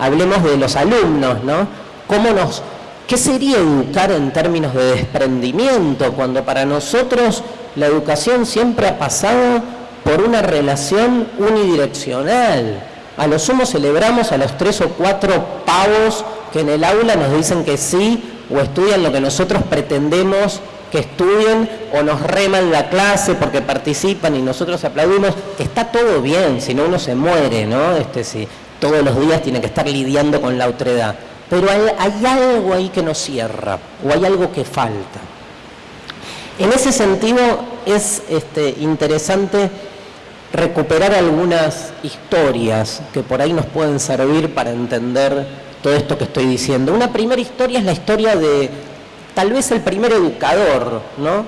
hablemos de los alumnos, ¿no? ¿Cómo nos, ¿Qué sería educar en términos de desprendimiento cuando para nosotros la educación siempre ha pasado por una relación unidireccional? A lo sumo celebramos a los tres o cuatro pavos que en el aula nos dicen que sí o estudian lo que nosotros pretendemos que estudien o nos reman la clase porque participan y nosotros aplaudimos, está todo bien, si no uno se muere, ¿no? Este, si todos los días tiene que estar lidiando con la otredad. Pero hay, algo ahí que nos cierra, o hay algo que falta. En ese sentido es este, interesante recuperar algunas historias que por ahí nos pueden servir para entender todo esto que estoy diciendo. Una primera historia es la historia de tal vez el primer educador, ¿no?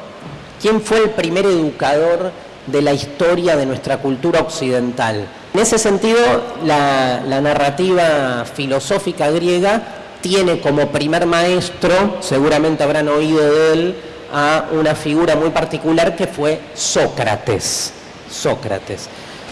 ¿Quién fue el primer educador de la historia de nuestra cultura occidental? En ese sentido, la, narrativa filosófica griega tiene como primer maestro, seguramente habrán oído de él, a una figura muy particular que fue Sócrates. Sócrates.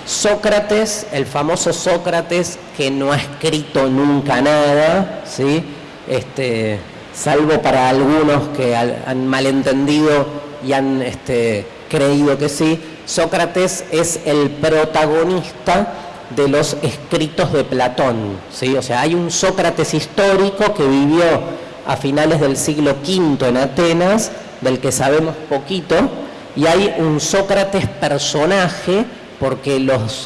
Sócrates, el famoso Sócrates que no ha escrito nunca nada, ¿sí? este, salvo para algunos que han malentendido y han este, creído que sí, Sócrates es el protagonista de los escritos de Platón, ¿sí? o sea, hay un Sócrates histórico que vivió a finales del siglo V en Atenas, del que sabemos poquito, y hay un Sócrates personaje, porque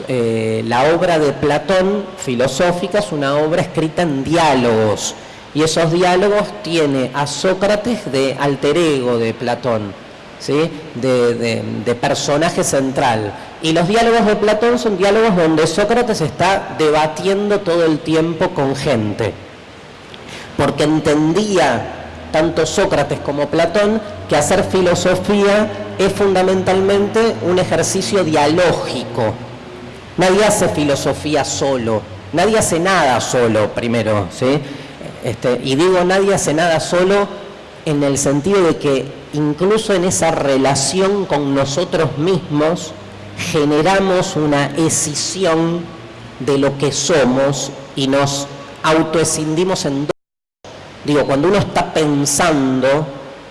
eh, la obra de Platón filosófica es una obra escrita en diálogos, y esos diálogos tiene a Sócrates de alter ego de Platón, de personaje central. Y los diálogos de Platón son diálogos donde Sócrates está debatiendo todo el tiempo con gente, porque entendía tanto Sócrates como Platón que hacer filosofía es fundamentalmente un ejercicio dialógico. Nadie hace filosofía solo, nadie hace nada solo primero, ¿sí? Este, y digo nadie hace nada solo en el sentido de que incluso en esa relación con nosotros mismos generamos una escisión de lo que somos y nos autoescindimos en dos. Digo, cuando uno está pensando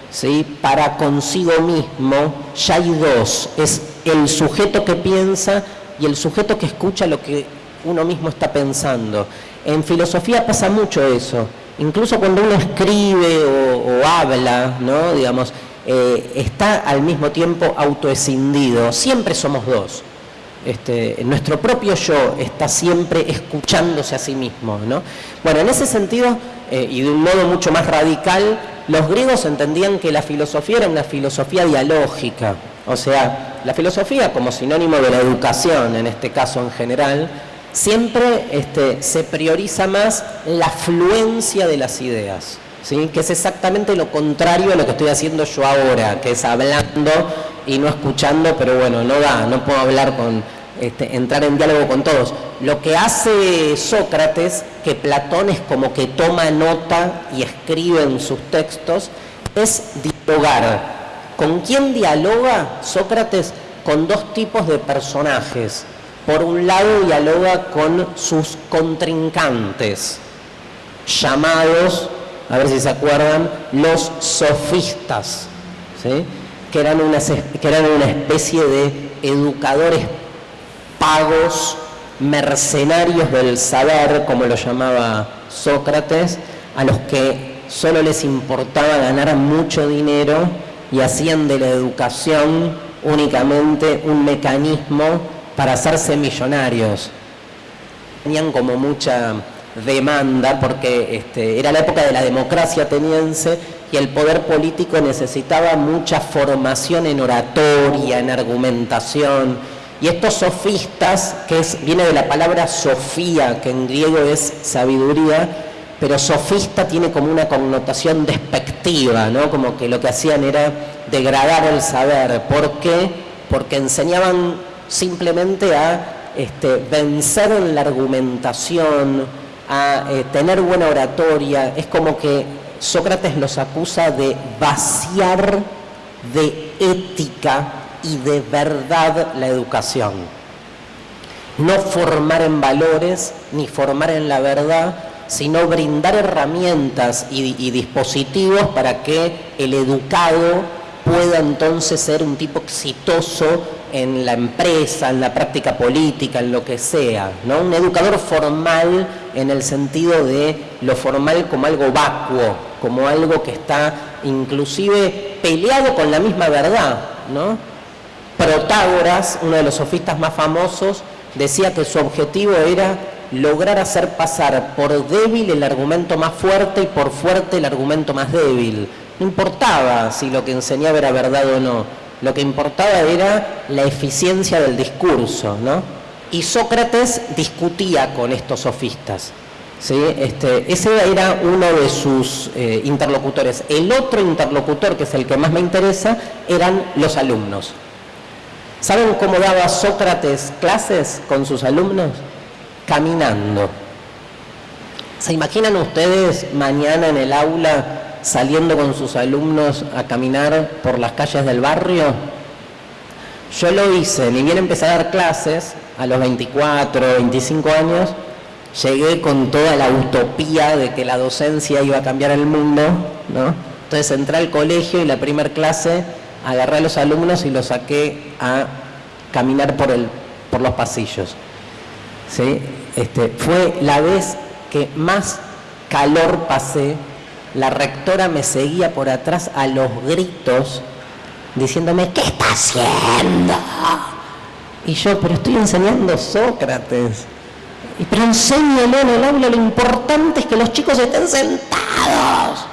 ¿sí? para consigo mismo, ya hay dos. Es el sujeto que piensa y el sujeto que escucha lo que uno mismo está pensando. En filosofía pasa mucho eso incluso cuando uno escribe o, habla, ¿no? digamos, eh, está al mismo tiempo autoescindido, siempre somos dos. Este, nuestro propio yo está siempre escuchándose a sí mismo. ¿no? Bueno, en ese sentido, eh, y de un modo mucho más radical, los griegos entendían que la filosofía era una filosofía dialógica, o sea, la filosofía como sinónimo de la educación, en este caso en general, siempre este, se prioriza más la fluencia de las ideas, ¿sí? que es exactamente lo contrario a lo que estoy haciendo yo ahora, que es hablando y no escuchando, pero bueno, no da, no puedo hablar con, este, entrar en diálogo con todos. Lo que hace Sócrates, que Platón es como que toma nota y escribe en sus textos, es dialogar. ¿Con quién dialoga Sócrates? Con dos tipos de personajes por un lado dialoga con sus contrincantes, llamados, a ver si se acuerdan, los sofistas, que, eran una, que eran una especie de educadores pagos, mercenarios del saber, como lo llamaba Sócrates, a los que solo les importaba ganar mucho dinero y hacían de la educación únicamente un mecanismo para hacerse millonarios. Tenían como mucha demanda porque este, era la época de la democracia ateniense y el poder político necesitaba mucha formación en oratoria, en argumentación. Y estos sofistas, que es, viene de la palabra sofía, que en griego es sabiduría, pero sofista tiene como una connotación despectiva, ¿no? como que lo que hacían era degradar el saber. ¿Por qué? Porque enseñaban simplemente a este, vencer en la argumentación, a eh, tener buena oratoria. Es como que Sócrates los acusa de vaciar de ética y de verdad la educación. No formar en valores ni formar en la verdad, sino brindar herramientas y, dispositivos para que el educado pueda entonces ser un tipo exitoso en la empresa, en la práctica política, en lo que sea, ¿no? Un educador formal en el sentido de lo formal como algo vacuo, como algo que está inclusive peleado con la misma verdad, ¿no? Protágoras, uno de los sofistas más famosos, decía que su objetivo era lograr hacer pasar por débil el argumento más fuerte y por fuerte el argumento más débil. No importaba si lo que enseñaba era verdad o no, lo que importaba era la eficiencia del discurso, ¿no? Y Sócrates discutía con estos sofistas. ¿sí? Este, ese era uno de sus eh, interlocutores. El otro interlocutor, que es el que más me interesa, eran los alumnos. ¿Saben cómo daba Sócrates clases con sus alumnos? Caminando. ¿Se imaginan ustedes mañana en el aula saliendo con sus alumnos a caminar por las calles del barrio? Yo lo hice, ni bien empecé a dar clases a los 24, 25 años, llegué con toda la utopía de que la docencia iba a cambiar el mundo, ¿no? Entonces entré al colegio y la primera clase agarré a los alumnos y los saqué a caminar por, el, por los pasillos. ¿Sí? Este, fue la vez que más calor pasé. La rectora me seguía por atrás a los gritos, diciéndome, ¿qué está haciendo? Y yo, pero estoy enseñando Sócrates. Y, pero enséñale en el aula, lo importante es que los chicos estén sentados.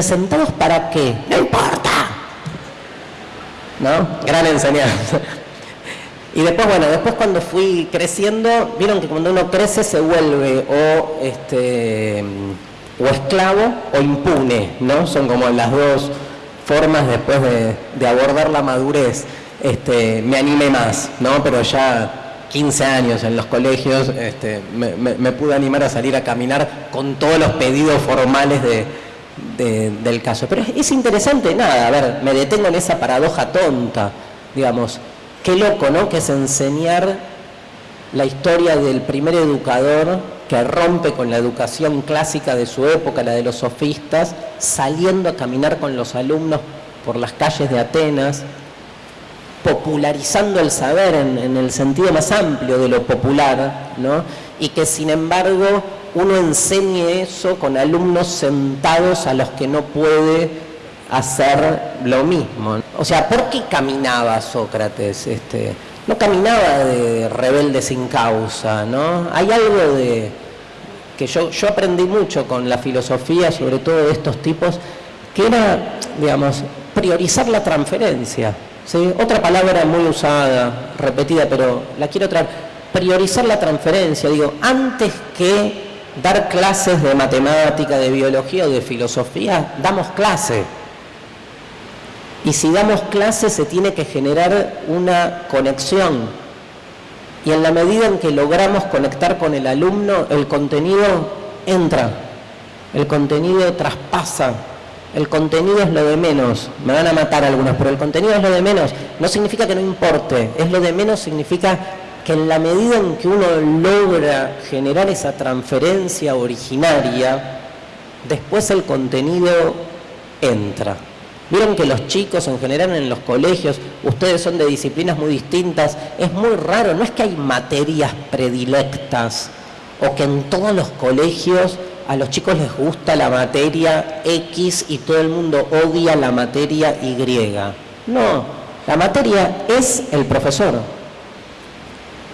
¿Sentados para qué? No importa. ¿no? Gran enseñanza. Y después, bueno, después cuando fui creciendo, vieron que cuando uno crece se vuelve o este o esclavo o impune, ¿no? Son como las dos formas después de, abordar la madurez. Este, me animé más, ¿no? Pero ya 15 años en los colegios este, me, pude animar a salir a caminar con todos los pedidos formales de, del caso. Pero es, interesante, nada, a ver, me detengo en esa paradoja tonta, digamos, qué loco, ¿no? Que es enseñar la historia del primer educador que rompe con la educación clásica de su época, la de los sofistas, saliendo a caminar con los alumnos por las calles de Atenas, popularizando el saber en, el sentido más amplio de lo popular, ¿no? y que sin embargo uno enseñe eso con alumnos sentados a los que no puede hacer lo mismo. O sea, ¿por qué caminaba Sócrates? Este, no caminaba de rebelde sin causa, ¿no? Hay algo de que yo, yo aprendí mucho con la filosofía, sobre todo de estos tipos, que era, digamos, priorizar la transferencia. ¿sí? Otra palabra muy usada, repetida, pero la quiero traer. Priorizar la transferencia, digo, antes que dar clases de matemática, de biología o de filosofía, damos clase. Y si damos clase se tiene que generar una conexión. Y en la medida en que logramos conectar con el alumno, el contenido entra, el contenido traspasa, el contenido es lo de menos. Me van a matar algunos, pero el contenido es lo de menos. No significa que no importe, es lo de menos, significa que en la medida en que uno logra generar esa transferencia originaria, después el contenido entra. Vieron que los chicos en general en los colegios, ustedes son de disciplinas muy distintas, es muy raro, no es que hay materias predilectas o que en todos los colegios a los chicos les gusta la materia X y todo el mundo odia la materia Y. No, la materia es el profesor.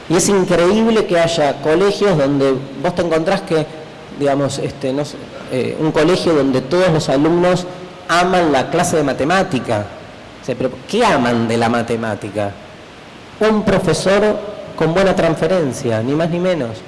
Y es increíble que haya colegios donde vos te encontrás que, digamos, este, no eh, un colegio donde todos los alumnos aman la clase de matemática. ¿qué aman de la matemática? Un profesor con buena transferencia, ni más ni menos.